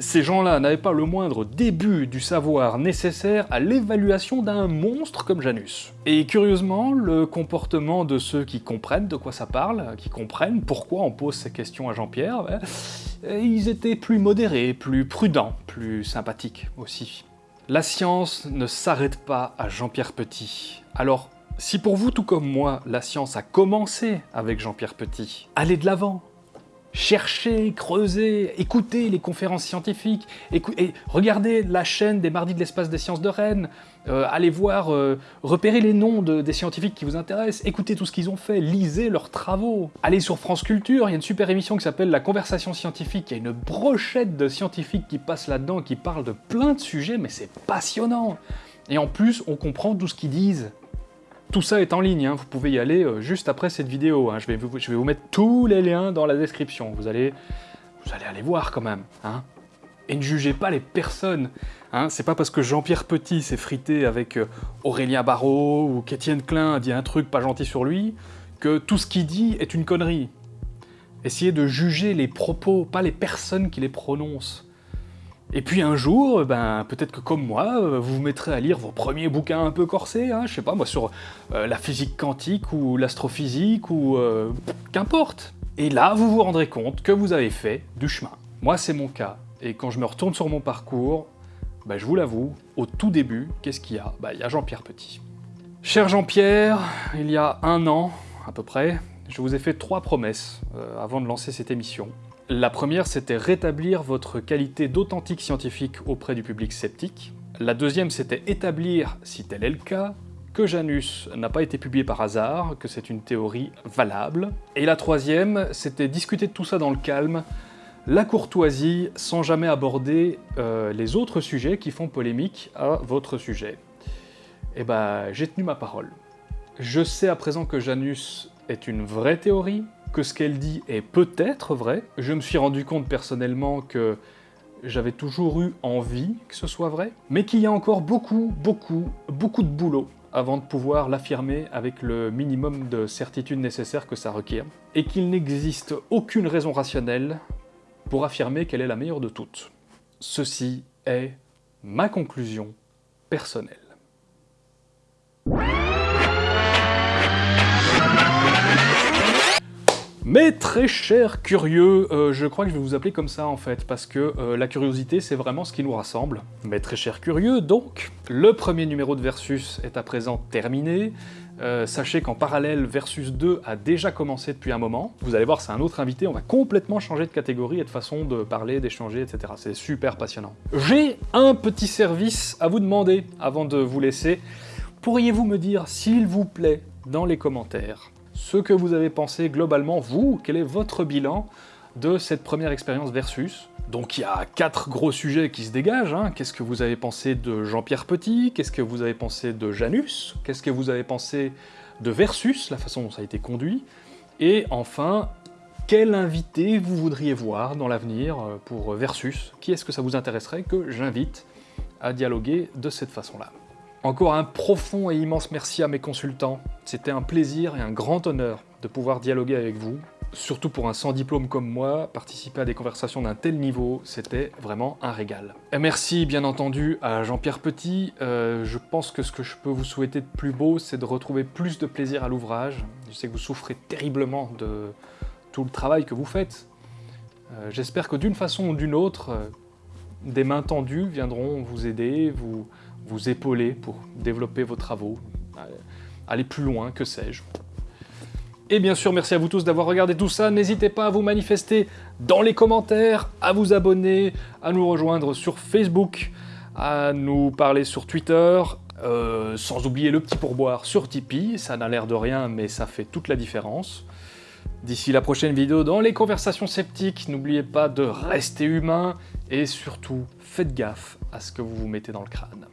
Speaker 1: Ces gens-là n'avaient pas le moindre début du savoir nécessaire à l'évaluation d'un monstre comme Janus. Et curieusement, le comportement de ceux qui comprennent de quoi ça parle, qui comprennent pourquoi on pose ces questions à Jean-Pierre, ben, ils étaient plus modérés, plus prudents, plus sympathiques aussi. La science ne s'arrête pas à Jean-Pierre Petit. Alors, si pour vous, tout comme moi, la science a commencé avec Jean-Pierre Petit, allez de l'avant, cherchez, creusez, écoutez les conférences scientifiques, et regardez la chaîne des Mardis de l'espace des sciences de Rennes, euh, allez voir, euh, repérez les noms des scientifiques qui vous intéressent, écoutez tout ce qu'ils ont fait, lisez leurs travaux. Allez sur France Culture, il y a une super émission qui s'appelle La Conversation Scientifique, il y a une brochette de scientifiques qui passent là-dedans, qui parlent de plein de sujets, mais c'est passionnant Et en plus, on comprend tout ce qu'ils disent. Tout ça est en ligne, hein. vous pouvez y aller euh, juste après cette vidéo. Hein. Je, vais vous, mettre tous les liens dans la description. Vous allez, vous allez aller voir quand même. Hein. Et ne jugez pas les personnes. C'est pas parce que Jean-Pierre Petit s'est frité avec euh, Aurélien Barraud ou qu'Étienne Klein a dit un truc pas gentil sur lui que tout ce qu'il dit est une connerie. Essayez de juger les propos, pas les personnes qui les prononcent. Et puis un jour, ben, peut-être que comme moi, euh, vous vous mettrez à lire vos premiers bouquins un peu corsés, hein, je sais pas moi, sur euh, la physique quantique ou l'astrophysique ou euh, qu'importe. Et là, vous vous rendrez compte que vous avez fait du chemin. Moi, c'est mon cas. Et quand je me retourne sur mon parcours, ben, je vous l'avoue, au tout début, qu'est-ce qu'il y a? Ben, Il y a Jean-Pierre Petit. Cher Jean-Pierre, il y a un an, à peu près, je vous ai fait trois promesses avant de lancer cette émission. La première, c'était rétablir votre qualité d'authentique scientifique auprès du public sceptique. La deuxième, c'était établir, si tel est le cas, que Janus n'a pas été publié par hasard, que c'est une théorie valable. Et la troisième, c'était discuter de tout ça dans le calme, la courtoisie, sans jamais aborder euh, les autres sujets qui font polémique à votre sujet. Et eh ben, j'ai tenu ma parole. Je sais à présent que Janus est une vraie théorie, que ce qu'elle dit est peut-être vrai. Je me suis rendu compte personnellement que j'avais toujours eu envie que ce soit vrai, mais qu'il y a encore beaucoup, beaucoup, beaucoup de boulot avant de pouvoir l'affirmer avec le minimum de certitude nécessaire que ça requiert, et qu'il n'existe aucune raison rationnelle pour affirmer qu'elle est la meilleure de toutes. Ceci est ma conclusion personnelle. Mais très cher curieux, euh, je crois que je vais vous appeler comme ça en fait, parce que euh, la curiosité c'est vraiment ce qui nous rassemble. Mais très cher curieux, donc, le premier numéro de Versus est à présent terminé. Euh, sachez qu'en parallèle, Versus 2 a déjà commencé depuis un moment. Vous allez voir, c'est un autre invité, on va complètement changer de catégorie et de façon de parler, d'échanger, etc. C'est super passionnant. J'ai un petit service à vous demander avant de vous laisser. Pourriez-vous me dire, s'il vous plaît, dans les commentaires, ce que vous avez pensé globalement, vous, quel est votre bilan de cette première expérience Versus? Donc il y a quatre gros sujets qui se dégagent. Hein. Qu'est-ce que vous avez pensé de Jean-Pierre Petit? Qu'est-ce que vous avez pensé de Janus? Qu'est-ce que vous avez pensé de Versus, la façon dont ça a été conduit? Et enfin, quel invité vous voudriez voir dans l'avenir euh, pour Versus? Qui est-ce que ça vous intéresserait que j'invite à dialoguer de cette façon-là? Encore un profond et immense merci à mes consultants. C'était un plaisir et un grand honneur de pouvoir dialoguer avec vous. Surtout pour un sans diplôme comme moi, participer à des conversations d'un tel niveau, c'était vraiment un régal. Et merci bien entendu à Jean-Pierre Petit. Euh, je pense que ce que je peux vous souhaiter de plus beau, c'est de retrouver plus de plaisir à l'ouvrage. Je sais que vous souffrez terriblement de tout le travail que vous faites. Euh, j'espère que d'une façon ou d'une autre, euh, des mains tendues viendront vous aider, vous, vous épauler pour développer vos travaux, aller plus loin, que sais-je. Et bien sûr, merci à vous tous d'avoir regardé tout ça. N'hésitez pas à vous manifester dans les commentaires, à vous abonner, à nous rejoindre sur Facebook, à nous parler sur Twitter, euh, sans oublier le petit pourboire sur Tipeee. Ça n'a l'air de rien, mais ça fait toute la différence. D'ici la prochaine vidéo dans les conversations sceptiques, n'oubliez pas de rester humain et surtout, faites gaffe à ce que vous vous mettez dans le crâne.